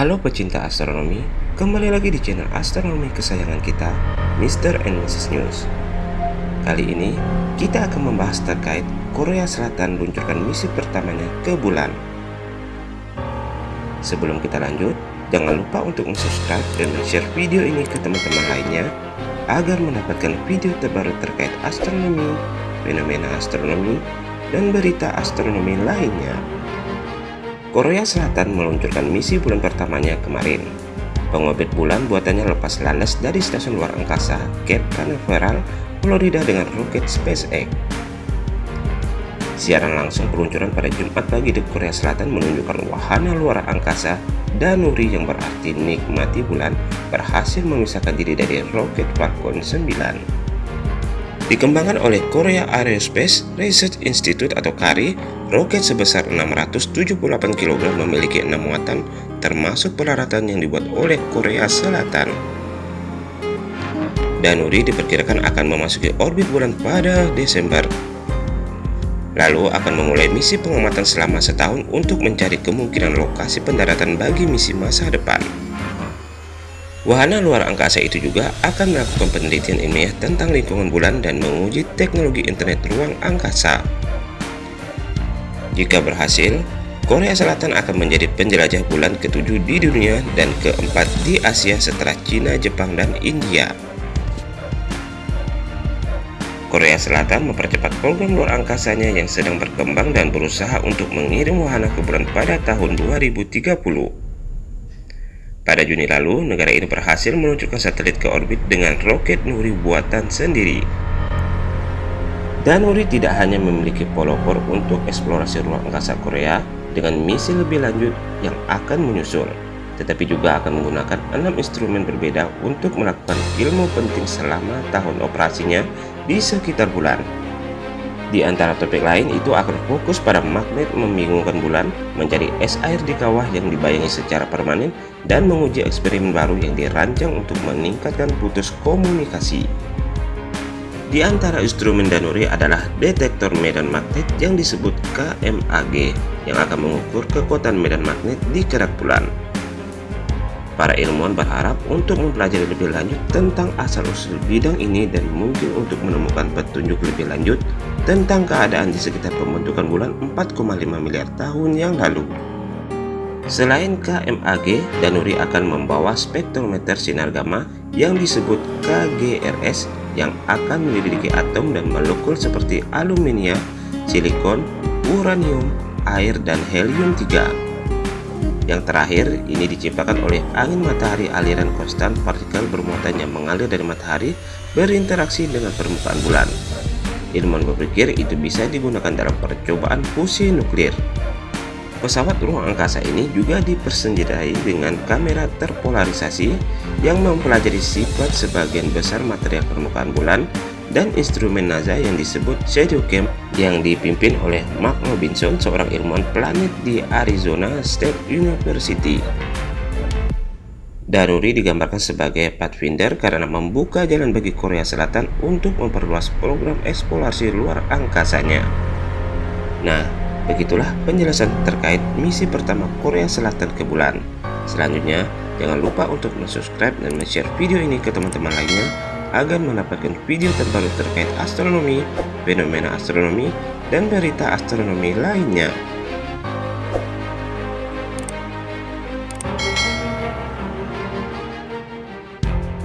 Halo pecinta astronomi, kembali lagi di channel astronomi kesayangan kita, Mr. and Mrs. News. Kali ini, kita akan membahas terkait Korea Selatan meluncurkan misi pertamanya ke bulan. Sebelum kita lanjut, jangan lupa untuk subscribe dan share video ini ke teman-teman lainnya agar mendapatkan video terbaru terkait astronomi, fenomena astronomi, dan berita astronomi lainnya. Korea Selatan meluncurkan misi bulan pertamanya kemarin. Pengobit bulan buatannya lepas landas dari stasiun luar angkasa Cape Canaveral, Florida dengan roket SpaceX. Siaran langsung peluncuran pada Jumat pagi di Korea Selatan menunjukkan wahana luar angkasa Danuri yang berarti nikmati bulan berhasil memisahkan diri dari roket Falcon 9. Dikembangkan oleh Korea Aerospace Research Institute atau KARI, roket sebesar 678 kg memiliki enam muatan termasuk peralatan yang dibuat oleh Korea Selatan. Danuri diperkirakan akan memasuki orbit bulan pada Desember. Lalu akan memulai misi pengamatan selama setahun untuk mencari kemungkinan lokasi pendaratan bagi misi masa depan. Wahana luar angkasa itu juga akan melakukan penelitian ilmiah tentang lingkungan bulan dan menguji teknologi internet ruang angkasa. Jika berhasil, Korea Selatan akan menjadi penjelajah bulan ketujuh di dunia dan keempat di Asia setelah Cina, Jepang, dan India. Korea Selatan mempercepat program luar angkasanya yang sedang berkembang dan berusaha untuk mengirim wahana ke bulan pada tahun 2030. Pada Juni lalu, negara ini berhasil meluncurkan satelit ke orbit dengan roket Nuri buatan sendiri. Dan Nuri tidak hanya memiliki pelopor untuk eksplorasi ruang angkasa Korea dengan misi lebih lanjut yang akan menyusul, tetapi juga akan menggunakan enam instrumen berbeda untuk melakukan ilmu penting selama tahun operasinya di sekitar bulan. Di antara topik lain itu akan fokus pada magnet membingungkan bulan, mencari es air di kawah yang dibayangi secara permanen, dan menguji eksperimen baru yang dirancang untuk meningkatkan putus komunikasi. Di antara instrumen Danuri adalah detektor medan magnet yang disebut KMAG yang akan mengukur kekuatan medan magnet di kerak bulan. Para ilmuwan berharap untuk mempelajari lebih lanjut tentang asal-usul bidang ini dan mungkin untuk menemukan petunjuk lebih lanjut tentang keadaan di sekitar pembentukan bulan 4,5 miliar tahun yang lalu. Selain KMAG, Danuri akan membawa spektrometer sinar gamma yang disebut KGRS yang akan menyelidiki atom dan molekul seperti aluminium, silikon, uranium, air, dan helium-3. Yang terakhir, ini diciptakan oleh angin matahari aliran konstan partikel bermuatan yang mengalir dari matahari berinteraksi dengan permukaan bulan. Ilmuwan berpikir itu bisa digunakan dalam percobaan fusi nuklir. Pesawat ruang angkasa ini juga dipersenjatai dengan kamera terpolarisasi yang mempelajari sifat sebagian besar material permukaan bulan dan instrumen NASA yang disebut Shadowcam yang dipimpin oleh Mark Robinson, seorang ilmuwan planet di Arizona State University. Danuri digambarkan sebagai pathfinder karena membuka jalan bagi Korea Selatan untuk memperluas program eksplorasi luar angkasanya. Nah, begitulah penjelasan terkait misi pertama Korea Selatan ke bulan. Selanjutnya, jangan lupa untuk subscribe dan share video ini ke teman-teman lainnya agar mendapatkan video terbaru terkait astronomi, fenomena astronomi, dan berita astronomi lainnya.